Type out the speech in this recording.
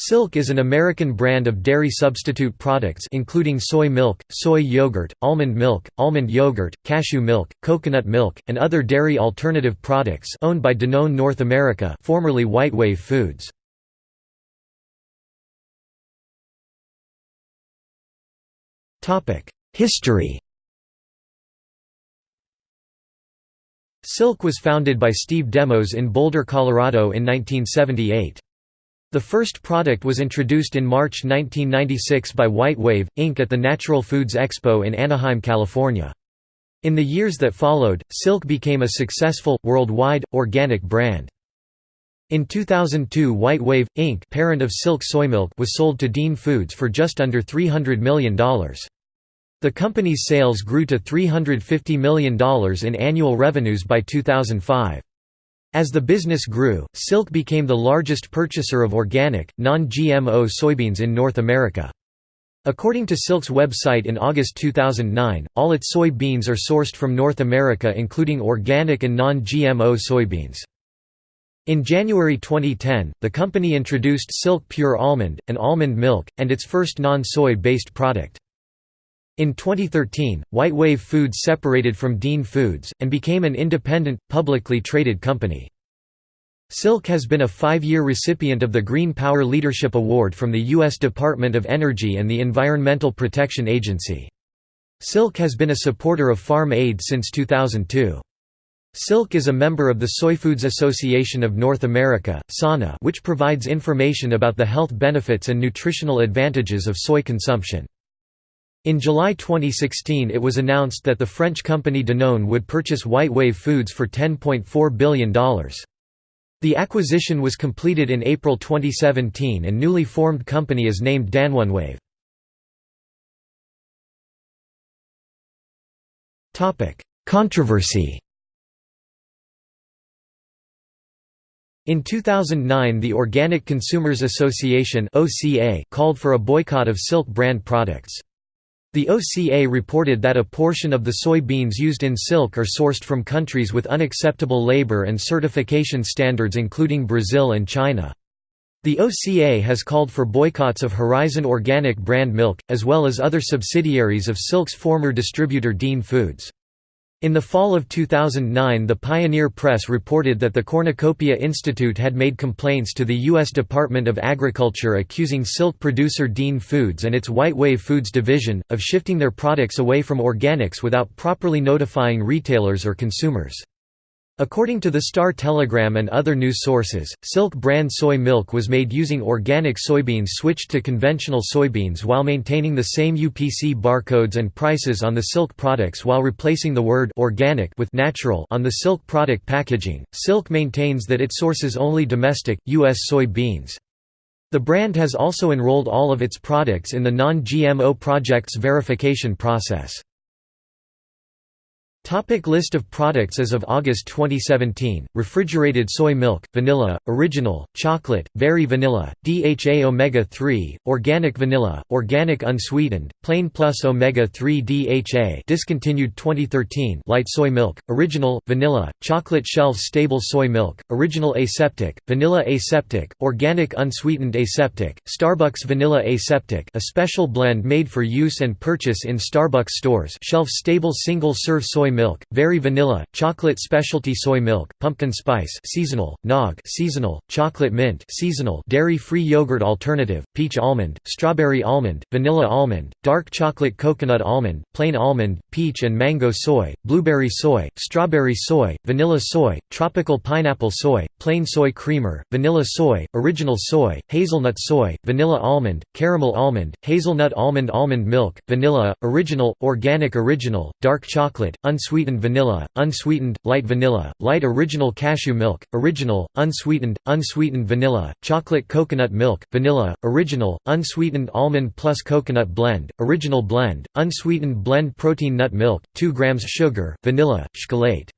Silk is an American brand of dairy substitute products including soy milk, soy yogurt, almond milk, almond yogurt, cashew milk, coconut milk, and other dairy alternative products owned by Danone North America formerly White Wave Foods. History Silk was founded by Steve Demos in Boulder, Colorado in 1978. The first product was introduced in March 1996 by White Wave, Inc. at the Natural Foods Expo in Anaheim, California. In the years that followed, Silk became a successful, worldwide, organic brand. In 2002 White Wave, Inc. parent of Silk Soymilk was sold to Dean Foods for just under $300 million. The company's sales grew to $350 million in annual revenues by 2005. As the business grew, Silk became the largest purchaser of organic, non-GMO soybeans in North America. According to Silk's website in August 2009, all its soy beans are sourced from North America including organic and non-GMO soybeans. In January 2010, the company introduced Silk Pure Almond, an almond milk, and its first non-soy based product. In 2013, White Wave Foods separated from Dean Foods, and became an independent, publicly traded company. Silk has been a five-year recipient of the Green Power Leadership Award from the U.S. Department of Energy and the Environmental Protection Agency. Silk has been a supporter of Farm Aid since 2002. Silk is a member of the Soy Foods Association of North America which provides information about the health benefits and nutritional advantages of soy consumption. In July 2016 it was announced that the French company Danone would purchase White Wave Foods for $10.4 billion. The acquisition was completed in April 2017 and newly formed company is named Danonewave. Controversy In 2009 the Organic Consumers Association called for a boycott of Silk brand products. The OCA reported that a portion of the soybeans used in silk are sourced from countries with unacceptable labor and certification standards including Brazil and China. The OCA has called for boycotts of Horizon Organic brand milk, as well as other subsidiaries of Silk's former distributor Dean Foods. In the fall of 2009 the Pioneer Press reported that the Cornucopia Institute had made complaints to the U.S. Department of Agriculture accusing silk producer Dean Foods and its White Wave Foods division, of shifting their products away from organics without properly notifying retailers or consumers. According to the Star Telegram and other news sources, Silk brand soy milk was made using organic soybeans switched to conventional soybeans while maintaining the same UPC barcodes and prices on the Silk products while replacing the word organic with natural on the Silk product packaging. Silk maintains that it sources only domestic, U.S. soybeans. The brand has also enrolled all of its products in the Non-GMO Project's verification process. Topic list of products As of August 2017, refrigerated soy milk, vanilla, original, chocolate, very vanilla, DHA omega-3, organic vanilla, organic unsweetened, plain plus omega-3 DHA discontinued 2013 light soy milk, original, vanilla, chocolate shelf-stable soy milk, original aseptic, vanilla aseptic, organic unsweetened aseptic, Starbucks vanilla aseptic a special blend made for use and purchase in Starbucks stores shelf-stable single-serve soy milk, very vanilla, chocolate specialty soy milk, pumpkin spice seasonal, nog seasonal, chocolate mint seasonal, dairy-free yogurt alternative, peach almond, strawberry almond, vanilla almond, dark chocolate coconut almond, plain almond, peach and mango soy, blueberry soy, strawberry soy, vanilla soy, tropical pineapple soy, plain soy creamer, vanilla soy, original soy, hazelnut soy, vanilla almond, caramel almond, hazelnut almond almond milk, vanilla, original, organic original, dark chocolate, unsweetened unsweetened vanilla, unsweetened, light vanilla, light original cashew milk, original, unsweetened, unsweetened vanilla, chocolate coconut milk, vanilla, original, unsweetened almond plus coconut blend, original blend, unsweetened blend protein nut milk, 2 grams sugar, vanilla, chocolate.